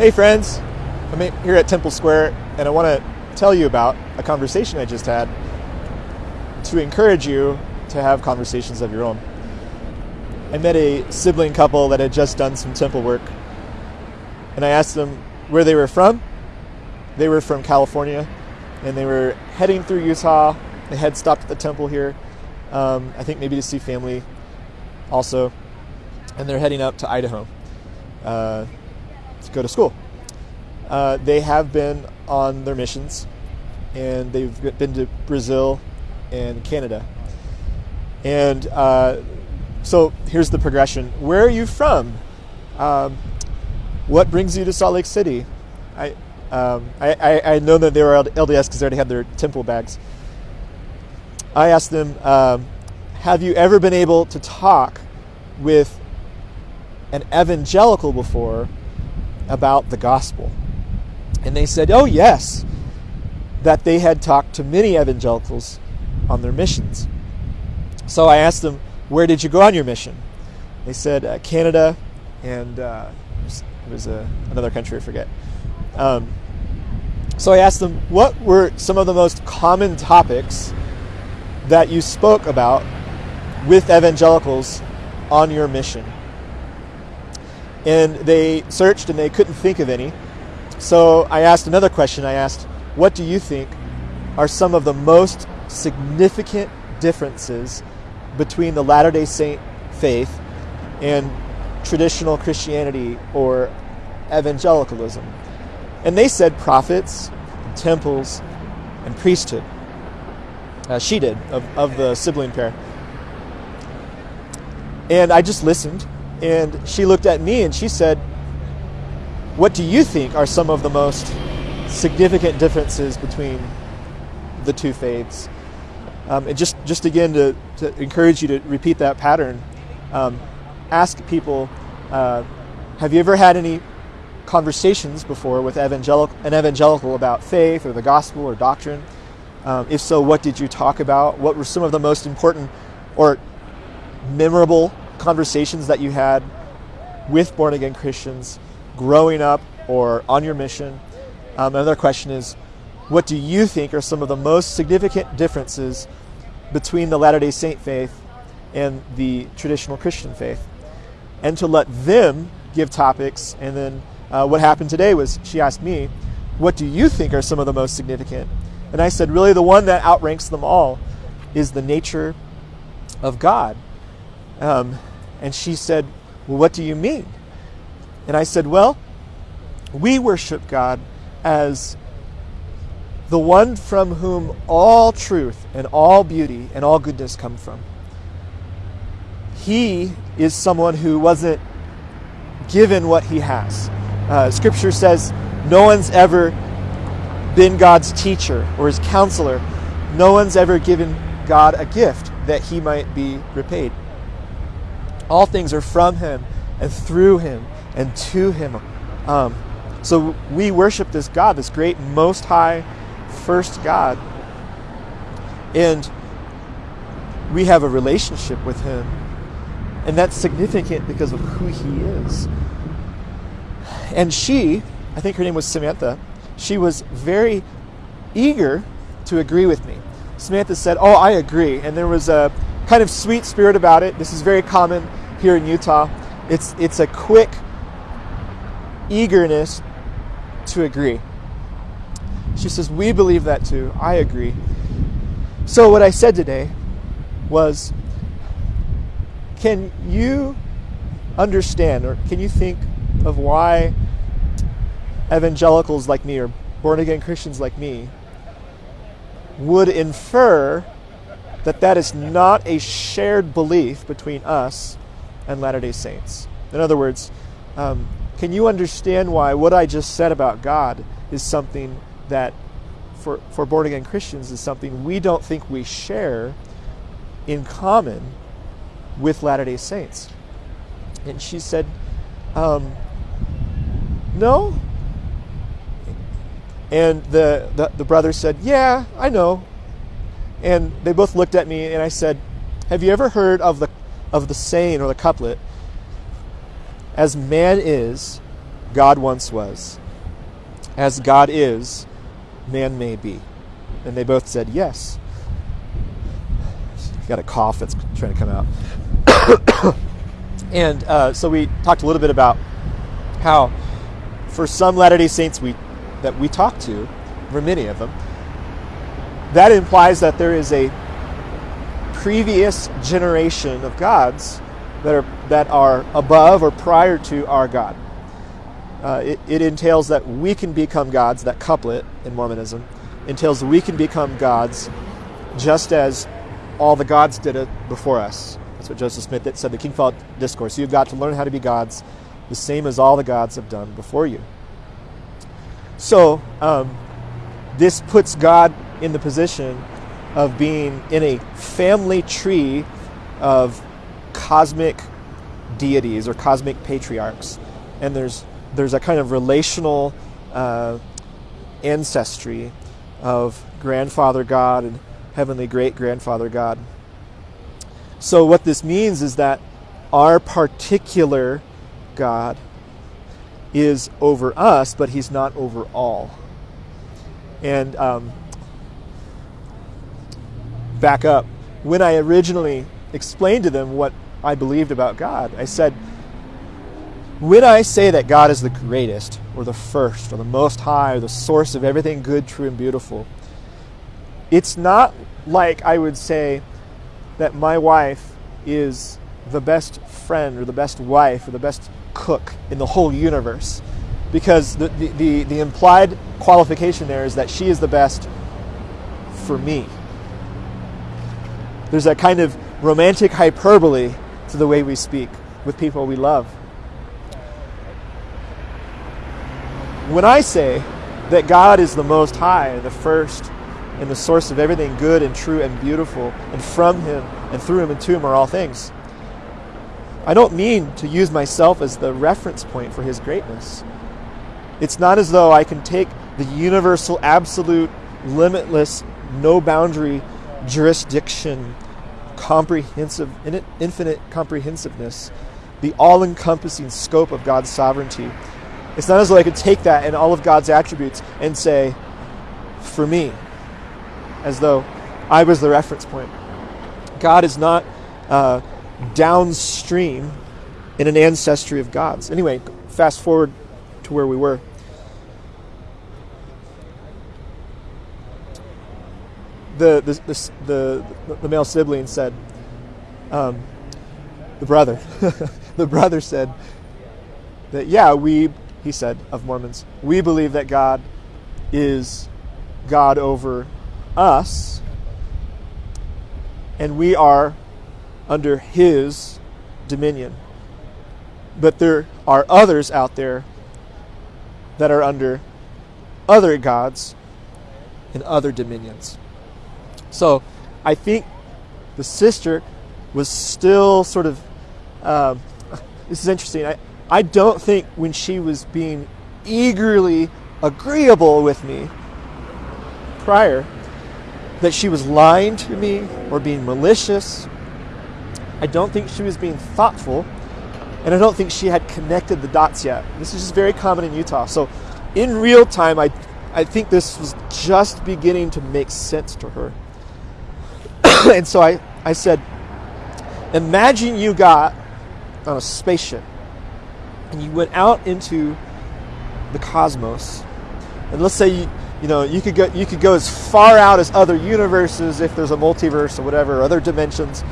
Hey, friends. I'm here at Temple Square, and I want to tell you about a conversation I just had to encourage you to have conversations of your own. I met a sibling couple that had just done some temple work, and I asked them where they were from. They were from California, and they were heading through Utah. They had stopped at the temple here, um, I think maybe to see family also, and they're heading up to Idaho. Uh, to go to school. Uh, they have been on their missions, and they've been to Brazil and Canada. And uh, so here's the progression. Where are you from? Um, what brings you to Salt Lake City? I, um, I, I, know that they were LDS because they already had their temple bags. I asked them, um, Have you ever been able to talk with an evangelical before about the gospel. And they said, oh, yes, that they had talked to many evangelicals on their missions. So I asked them, where did you go on your mission? They said, uh, Canada and uh, it was uh, another country, I forget. Um, so I asked them, what were some of the most common topics that you spoke about with evangelicals on your mission? And they searched and they couldn't think of any. So I asked another question. I asked, What do you think are some of the most significant differences between the Latter day Saint faith and traditional Christianity or evangelicalism? And they said prophets, and temples, and priesthood. Uh, she did, of, of the sibling pair. And I just listened and she looked at me and she said, What do you think are some of the most significant differences between the two faiths? Um, and just, just again to, to encourage you to repeat that pattern, um, ask people uh, Have you ever had any conversations before with evangelical, an evangelical about faith or the gospel or doctrine? Um, if so, what did you talk about? What were some of the most important or memorable conversations that you had with born again Christians growing up or on your mission. Um, another question is what do you think are some of the most significant differences between the Latter day Saint faith and the traditional Christian faith? And to let them give topics. And then uh, what happened today was she asked me, What do you think are some of the most significant? And I said, Really, the one that outranks them all is the nature of God. Um, and she said, Well, what do you mean? And I said, Well, we worship God as the one from whom all truth and all beauty and all goodness come from. He is someone who wasn't given what he has. Uh, scripture says no one's ever been God's teacher or his counselor. No one's ever given God a gift that he might be repaid. All things are from Him and through Him and to Him. Um, so we worship this God, this great, most high, first God. And we have a relationship with Him. And that's significant because of who He is. And she, I think her name was Samantha, she was very eager to agree with me. Samantha said, Oh, I agree. And there was a kind of sweet spirit about it. This is very common here in Utah. It's, it's a quick eagerness to agree. She says, We believe that too. I agree. So, what I said today was, Can you understand or can you think of why evangelicals like me or born again Christians like me would infer that that is not a shared belief between us and Latter day Saints. In other words, um, can you understand why what I just said about God is something that, for, for born again Christians, is something we don't think we share in common with Latter day Saints? And she said, um, No. And the, the, the brother said, Yeah, I know. And they both looked at me, and I said, Have you ever heard of the of the saying or the couplet, as man is, God once was. As God is, man may be. And they both said yes. Got a cough that's trying to come out. and uh, so we talked a little bit about how, for some Latter day Saints we, that we talk to, for many of them, that implies that there is a previous generation of gods that are, that are above or prior to our God. Uh, it, it, entails that we can become gods, that couplet in Mormonism entails we can become gods just as all the gods did it before us. That's what Joseph Smith said, the King Follett Discourse. You've got to learn how to be gods the same as all the gods have done before you. So, um, this puts God in the position of being in a family tree of cosmic deities or cosmic patriarchs. And there's, there's a kind of relational uh, ancestry of grandfather God and heavenly great grandfather God. So, what this means is that our particular God is over us, but he's not over all. And um, back up, when I originally explained to them what I believed about God, I said, when I say that God is the greatest, or the first, or the most high, or the source of everything good, true, and beautiful, it's not like I would say that my wife is the best friend, or the best wife, or the best cook in the whole universe. Because the, the, the, the implied qualification there is that she is the best for me. There's a kind of romantic hyperbole to the way we speak with people we love. When I say that God is the Most High the first and the source of everything good and true and beautiful, and from Him and through Him and to Him are all things, I don't mean to use myself as the reference point for His greatness. It's not as though I can take the universal, absolute, limitless, no boundary jurisdiction, comprehensive, infinite comprehensiveness, the all encompassing scope of God's sovereignty. It's not as though I could take that and all of God's attributes and say, for me, as though I was the reference point. God is not uh, downstream in an ancestry of gods. Anyway, fast forward to where we were. The the the, the, male sibling said, um, the brother, the brother said that yeah we he said of Mormons we believe that God is God over us, and we are under His dominion. But there are others out there that are under other gods and other dominions. So I think the sister was still sort of. Um, this is interesting. I, I don't think when she was being eagerly agreeable with me prior that she was lying to me or being malicious. I don't think she was being thoughtful, and I don't think she had connected the dots yet. This is just very common in Utah. So, in real time, I, I think this was just beginning to make sense to her. and so I, I said, imagine you got on a spaceship and you went out into the cosmos. And let's say you, you know you could go you could go as far out as other universes if there's a multiverse or whatever, other dimensions.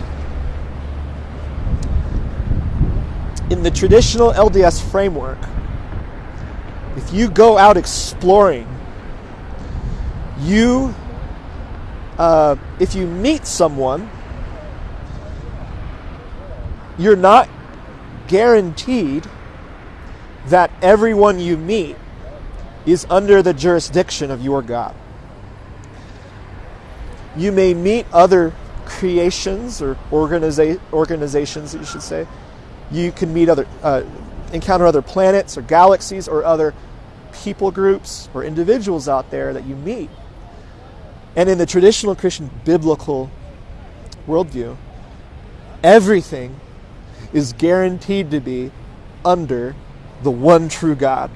In the traditional LDS framework, if you go out exploring, you uh, if you meet someone, you're not guaranteed that everyone you meet is under the jurisdiction of your God. You may meet other creations or organiza- organizations, you should say. You can meet other, uh, encounter other planets or galaxies or other people groups or individuals out there that you meet and in the traditional Christian biblical worldview, everything is guaranteed to be under the one true God.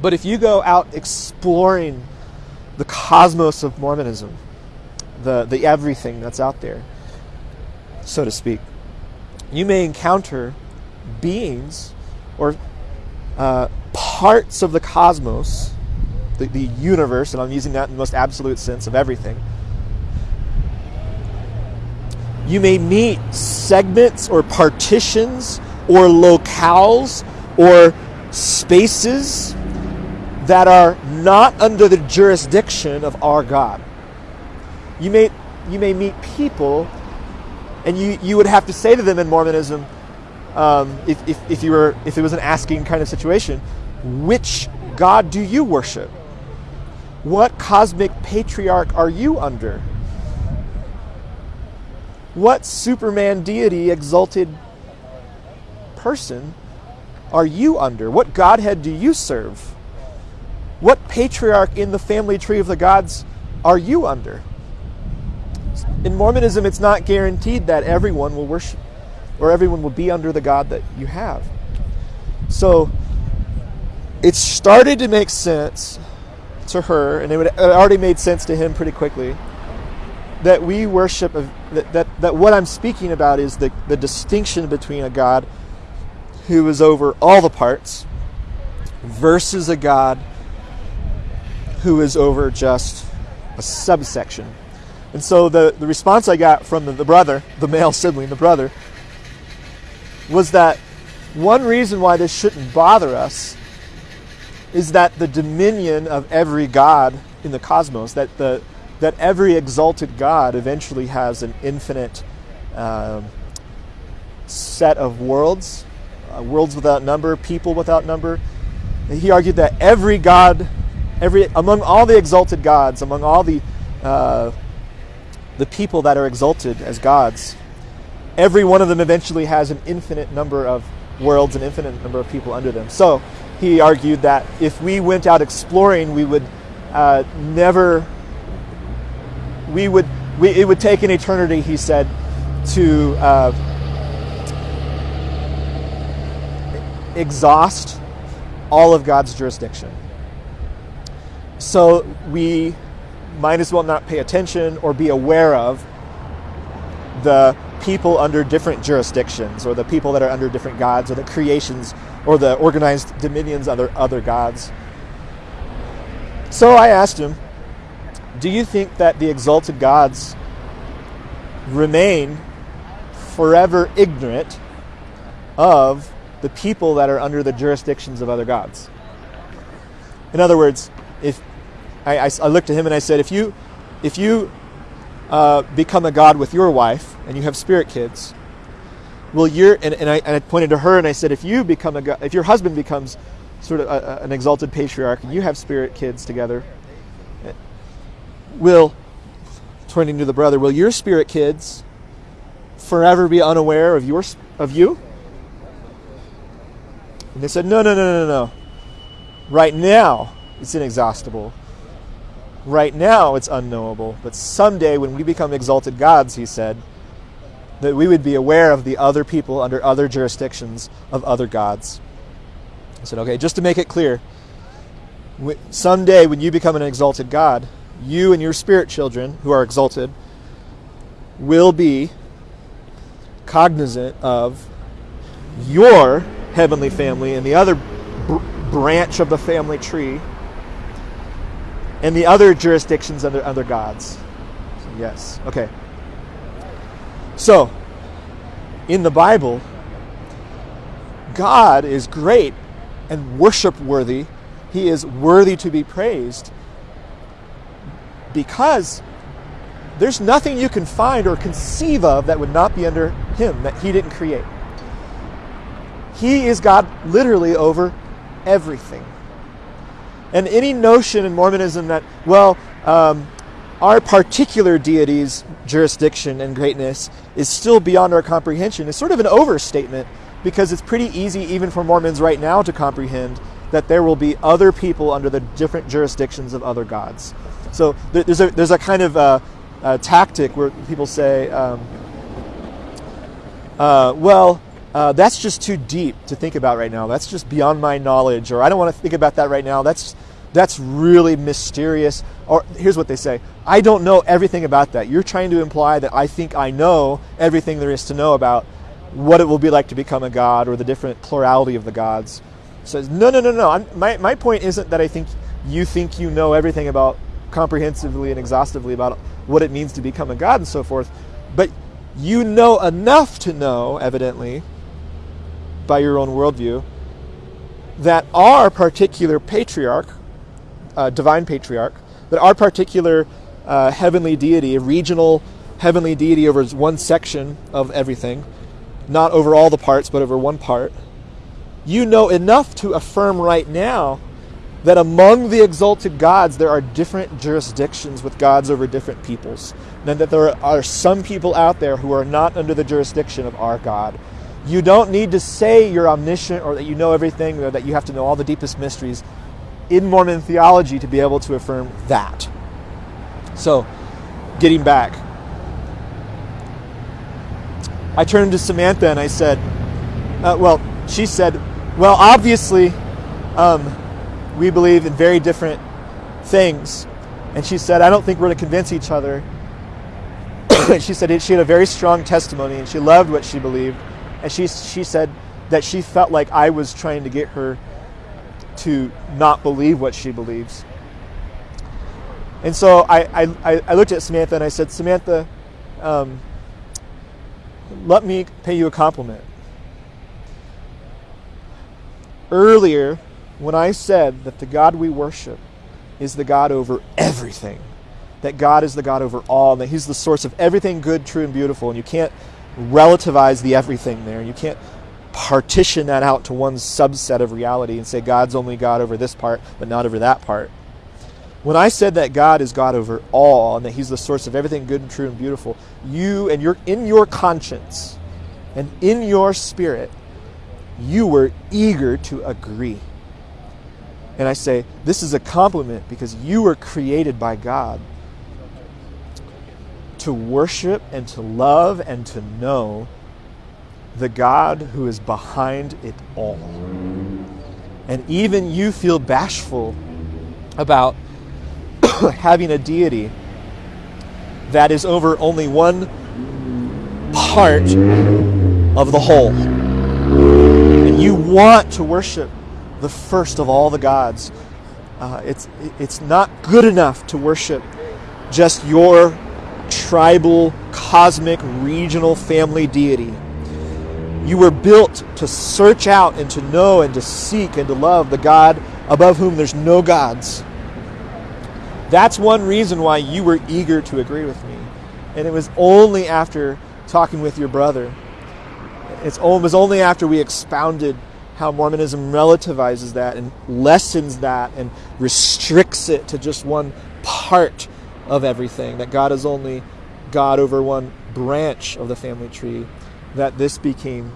But if you go out exploring the cosmos of Mormonism, the, the everything that's out there, so to speak, you may encounter beings or uh, parts of the cosmos, the, the universe, and I'm using that in the most absolute sense of everything. You may meet segments or partitions or locales or spaces that are not under the jurisdiction of our God. You may, you may meet people, and you, you would have to say to them in Mormonism, um, if, if, if, you were, if it was an asking kind of situation, which God do you worship? What cosmic patriarch are you under? What Superman deity exalted person are you under? What Godhead do you serve? What patriarch in the family tree of the gods are you under? In Mormonism, it's not guaranteed that everyone will worship or everyone will be under the God that you have. So it started to make sense to her, and it, would, it already made sense to him pretty quickly, that we worship, that, that, that what I'm speaking about is the, the distinction between a God who is over all the parts versus a God who is over just a subsection. And so the, the response I got from the, the brother, the male sibling, the brother, was that one reason why this shouldn't bother us is that the dominion of every god in the cosmos, that the that every exalted god eventually has an infinite um, set of worlds, uh, worlds without number, people without number. And he argued that every god every among all the exalted gods, among all the uh, the people that are exalted as gods, every one of them eventually has an infinite number of worlds, an infinite number of people under them. So he argued that if we went out exploring, we would uh, never, we would, we, it would take an eternity, he said, to uh, exhaust all of God's jurisdiction. So we might as well not pay attention or be aware of the people under different jurisdictions or the people that are under different gods or the creations or the organized dominions under other gods. So I asked him, Do you think that the exalted gods remain forever ignorant of the people that are under the jurisdictions of other gods? In other words, if I, I, I looked at him and I said, if you, if you uh, become a god with your wife and you have spirit kids, will your and, and, I, and I pointed to her and I said, if you become a god, if your husband becomes sort of a, a, an exalted patriarch and you have spirit kids together, will, pointing to the brother, will your spirit kids forever be unaware of your of you? And they said, no, no, no, no, no. Right now, it's inexhaustible. Right now, it's unknowable. But someday, when we become exalted gods, he said, that we would be aware of the other people under other jurisdictions of other gods. I said, okay, just to make it clear, someday when you become an exalted God, you and your spirit children who are exalted will be cognizant of your heavenly family and the other br- branch of the family tree and the other jurisdictions under other gods. So yes. Okay. So, in the Bible, God is great and worship worthy. He is worthy to be praised because there's nothing you can find or conceive of that would not be under Him, that He didn't create. He is God literally over everything. And any notion in Mormonism that, well, um, our particular deity's jurisdiction and greatness is still beyond our comprehension is sort of an overstatement because it's pretty easy, even for Mormons right now, to comprehend that there will be other people under the different jurisdictions of other gods. So there's a, there's a kind of uh, a tactic where people say, um, uh, well, uh, that's just too deep to think about right now. That's just beyond my knowledge, or I don't want to think about that right now. That's that's really mysterious. Or here's what they say: I don't know everything about that. You're trying to imply that I think I know everything there is to know about what it will be like to become a god or the different plurality of the gods. Says no, no, no, no. I'm, my my point isn't that I think you think you know everything about comprehensively and exhaustively about what it means to become a god and so forth, but you know enough to know, evidently, by your own worldview, that our particular patriarch, uh, divine patriarch, that our particular uh, heavenly deity, a regional heavenly deity over one section of everything, not over all the parts, but over one part, you know enough to affirm right now that among the exalted gods there are different jurisdictions with gods over different peoples, and that there are some people out there who are not under the jurisdiction of our God. You don't need to say you're omniscient or that you know everything or that you have to know all the deepest mysteries in Mormon theology to be able to affirm that. So, getting back, I turned to Samantha and I said, uh, well, she said, well, obviously, um, we believe in very different things. And she said, I don't think we're going to convince each other. she said she had a very strong testimony and she loved what she believed. And she, she said that she felt like I was trying to get her to not believe what she believes. And so I, I, I looked at Samantha and I said, Samantha, um, let me pay you a compliment. Earlier, when I said that the God we worship is the God over everything, that God is the God over all, and that He's the source of everything good, true, and beautiful, and you can't relativize the everything there. You can't partition that out to one subset of reality and say God's only God over this part, but not over that part. When I said that God is God over all and that He's the source of everything good and true and beautiful, you and your in your conscience and in your spirit, you were eager to agree. And I say, this is a compliment because you were created by God to worship and to love and to know the God who is behind it all. And even you feel bashful about having a deity that is over only one part of the whole. And you want to worship the first of all the gods. Uh, it's, it's not good enough to worship just your tribal, cosmic, regional family deity. You were built to search out and to know and to seek and to love the God above whom there's no gods. That's one reason why you were eager to agree with me. And it was only after talking with your brother, it was only after we expounded how Mormonism relativizes that and lessens that and restricts it to just one part of everything, that God is only God over one branch of the family tree, that this became,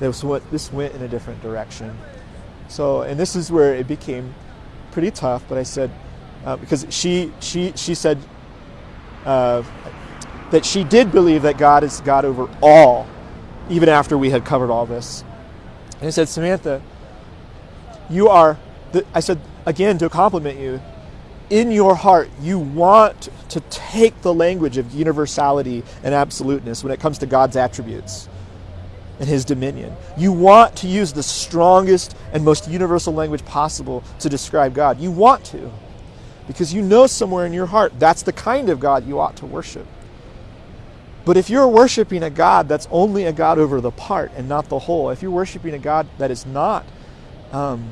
this went, this went in a different direction. So, and this is where it became pretty tough, but I said, uh, because she, she, she said uh, that she did believe that God is God over all, even after we had covered all this. And I said, Samantha, you are, I said, again, to compliment you, in your heart, you want to take the language of universality and absoluteness when it comes to God's attributes and his dominion. You want to use the strongest and most universal language possible to describe God. You want to, because you know somewhere in your heart that's the kind of God you ought to worship. But if you're worshiping a God that's only a God over the part and not the whole, if you're worshiping a God that is not um,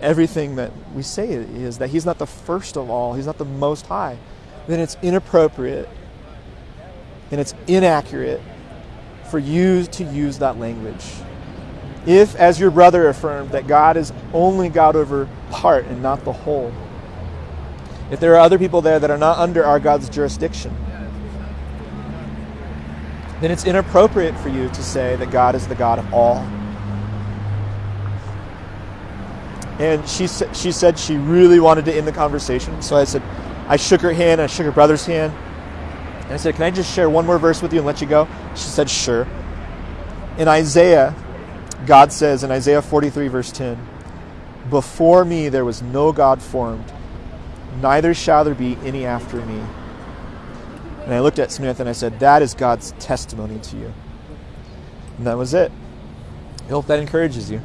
everything that we say is that He's not the first of all, He's not the most high, then it's inappropriate and it's inaccurate for you to use that language. If, as your brother affirmed, that God is only God over part and not the whole, if there are other people there that are not under our God's jurisdiction, then it's inappropriate for you to say that God is the God of all. And she, she said she really wanted to end the conversation. So I said, I shook her hand, I shook her brother's hand. And I said, Can I just share one more verse with you and let you go? She said, Sure. In Isaiah God says in Isaiah 43, verse 10, Before me there was no God formed, neither shall there be any after me. And I looked at Smith and I said, That is God's testimony to you. And that was it. I hope that encourages you.